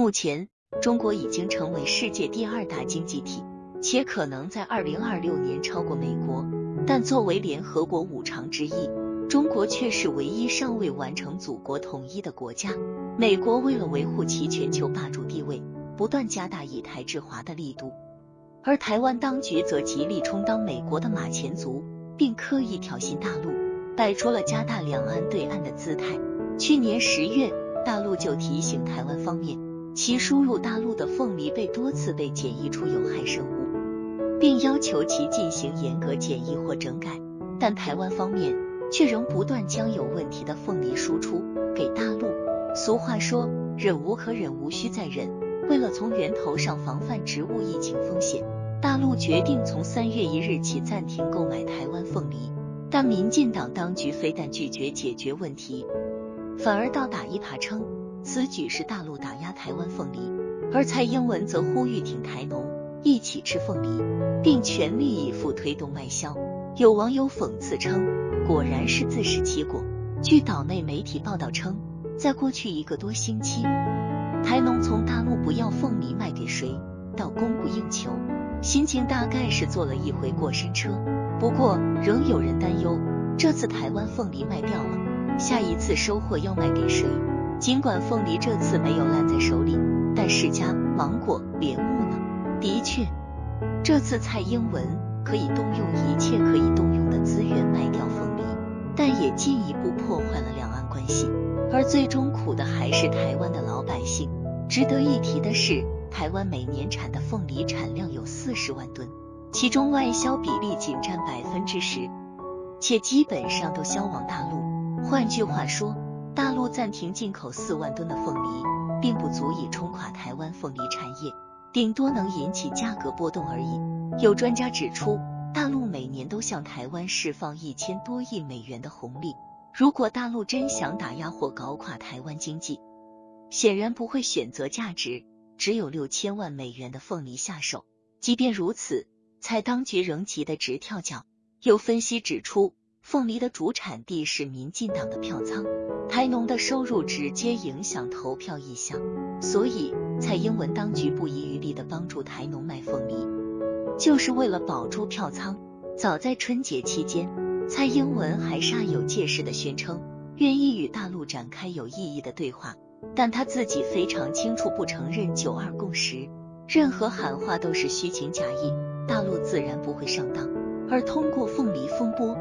目前，中国已经成为世界第二大经济体，且可能在二零二六年超过美国。但作为联合国五常之一，中国却是唯一尚未完成祖国统一的国家。美国为了维护其全球霸主地位，不断加大以台制华的力度，而台湾当局则极力充当美国的马前卒，并刻意挑衅大陆，摆出了加大两岸对岸的姿态。去年十月，大陆就提醒台湾方面，其输入大陆的凤梨被多次被检疫出有害生物，并要求其进行严格检疫或整改。但台湾方面却仍不断将有问题的凤梨输出给大陆。俗话说，忍无可忍，无需再忍。为了从源头上防范植物疫情风险，大陆决定从三月一日起暂停购买台湾凤梨。但民进党当局非但拒绝解决问题，反而倒打一耙，称此举是大陆打压台湾凤梨。而蔡英文则呼吁挺台农，一起吃凤梨，并全力以赴推动外销。有网友讽刺称，果然是自食其果。据岛内媒体报道称。在过去一个多星期，台农从大陆不要凤梨卖给谁，到供不应求，心情大概是坐了一回过山车。不过，仍有人担忧，这次台湾凤梨卖掉了，下一次收获要卖给谁？尽管凤梨这次没有烂在手里，但释迦、芒果、莲雾呢？的确，这次蔡英文可以动用一切可以动用的资源卖掉凤梨，但也进一步破坏了两岸关系。而最终苦的还是台湾的老百姓。值得一提的是，台湾每年产的凤梨产量有四十万吨，其中外销比例仅占百分之十，且基本上都销往大陆。换句话说，大陆暂停进口四万吨的凤梨，并不足以冲垮台湾凤梨产业，顶多能引起价格波动而已。有专家指出，大陆每年都向台湾释放一千多亿美元的红利。如果大陆真想打压或搞垮台湾经济，显然不会选择价值只有六千万美元的凤梨下手。即便如此，蔡当局仍急得直跳脚。有分析指出，凤梨的主产地是民进党的票仓，台农的收入直接影响投票意向，所以蔡英文当局不遗余力的帮助台农卖凤梨，就是为了保住票仓。早在春节期间。蔡英文还煞有介事的宣称愿意与大陆展开有意义的对话，但他自己非常清楚不承认九二共识，任何喊话都是虚情假意，大陆自然不会上当。而通过凤梨风波，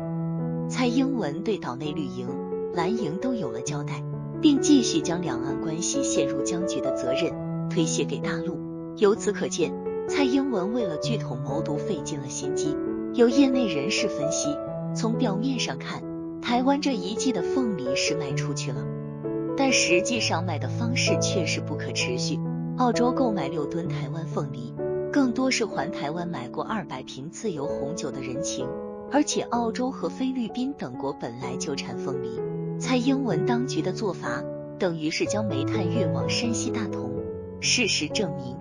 蔡英文对岛内绿营、蓝营都有了交代，并继续将两岸关系陷入僵局的责任推卸给大陆。由此可见，蔡英文为了聚统谋独费尽了心机。有业内人士分析。从表面上看，台湾这一季的凤梨是卖出去了，但实际上卖的方式却是不可持续。澳洲购买六吨台湾凤梨，更多是还台湾买过二百瓶自由红酒的人情。而且澳洲和菲律宾等国本来就产凤梨，蔡英文当局的做法等于是将煤炭运往山西大同。事实证明，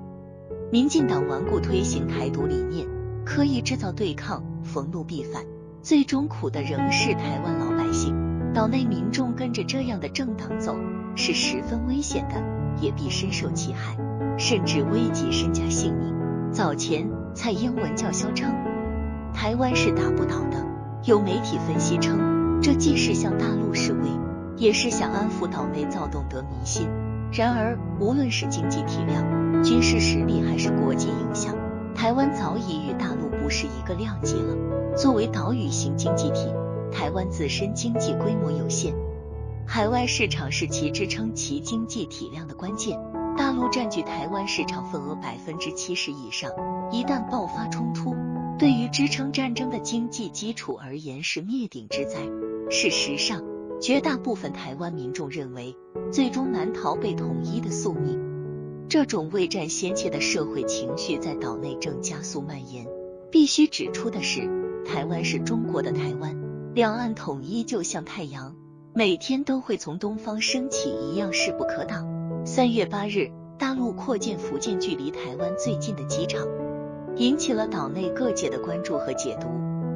民进党顽固推行台独理念，刻意制造对抗，逢怒必反。最终苦的仍是台湾老百姓，岛内民众跟着这样的政党走是十分危险的，也必深受其害，甚至危及身家性命。早前蔡英文叫嚣称台湾是打不倒的，有媒体分析称这既是向大陆示威，也是想安抚岛内躁动的民心。然而无论是经济体量、军事实力还是国际影响，台湾早已与大陆不是一个量级了。作为岛屿型经济体，台湾自身经济规模有限，海外市场是其支撑其经济体量的关键。大陆占据台湾市场份额百分之七十以上，一旦爆发冲突，对于支撑战争的经济基础而言是灭顶之灾。事实上，绝大部分台湾民众认为，最终难逃被统一的宿命。这种未战先怯的社会情绪在岛内正加速蔓延。必须指出的是。台湾是中国的台湾，两岸统一就像太阳，每天都会从东方升起一样势不可挡。三月八日，大陆扩建福建距离台湾最近的机场，引起了岛内各界的关注和解读。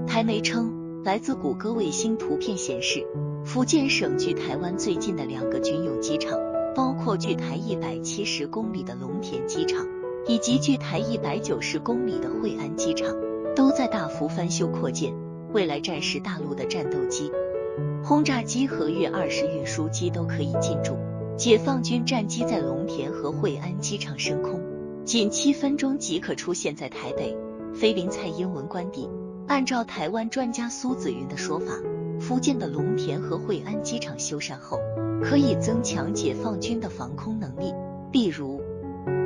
台媒称，来自谷歌卫星图片显示，福建省距台湾最近的两个军用机场，包括距台一百七十公里的龙田机场，以及距台一百九十公里的惠安机场，都在大幅翻修扩建。未来战时，大陆的战斗机、轰炸机和运二十运输机都可以进驻。解放军战机在龙田和惠安机场升空，仅七分钟即可出现在台北。菲林蔡英文官邸。按照台湾专家苏子云的说法，福建的龙田和惠安机场修缮后，可以增强解放军的防空能力，例如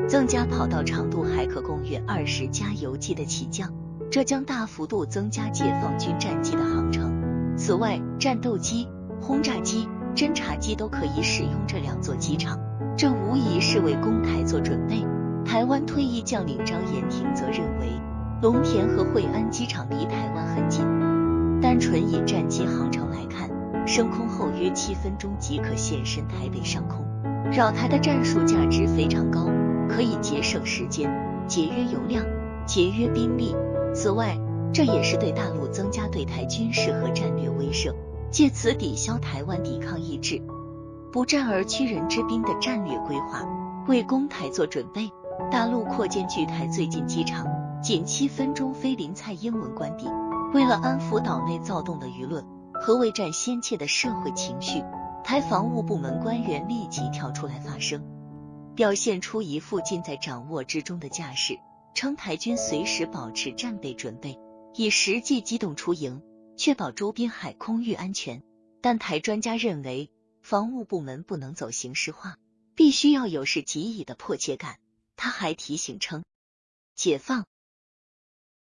增加跑道长度，还可供约二十加油机的起降，这将大幅度增加解放军战机的航程。此外，战斗机、轰炸机。侦察机都可以使用这两座机场，这无疑是为攻台做准备。台湾退役将领张延廷则认为，龙田和惠安机场离台湾很近，单纯以战机航程来看，升空后约七分钟即可现身台北上空，扰台的战术价值非常高，可以节省时间、节约油量、节约兵力。此外，这也是对大陆增加对台军事和战略威慑。借此抵消台湾抵抗意志、不战而屈人之兵的战略规划，为攻台做准备。大陆扩建距台最近机场，仅七分钟飞临蔡英文官邸。为了安抚岛内躁动的舆论和未战先怯的社会情绪，台防务部门官员立即跳出来发声，表现出一副尽在掌握之中的架势，称台军随时保持战备准备，以实际机动出营。确保周边海空域安全，但台专家认为，防务部门不能走形式化，必须要有事即以的迫切感。他还提醒称，解放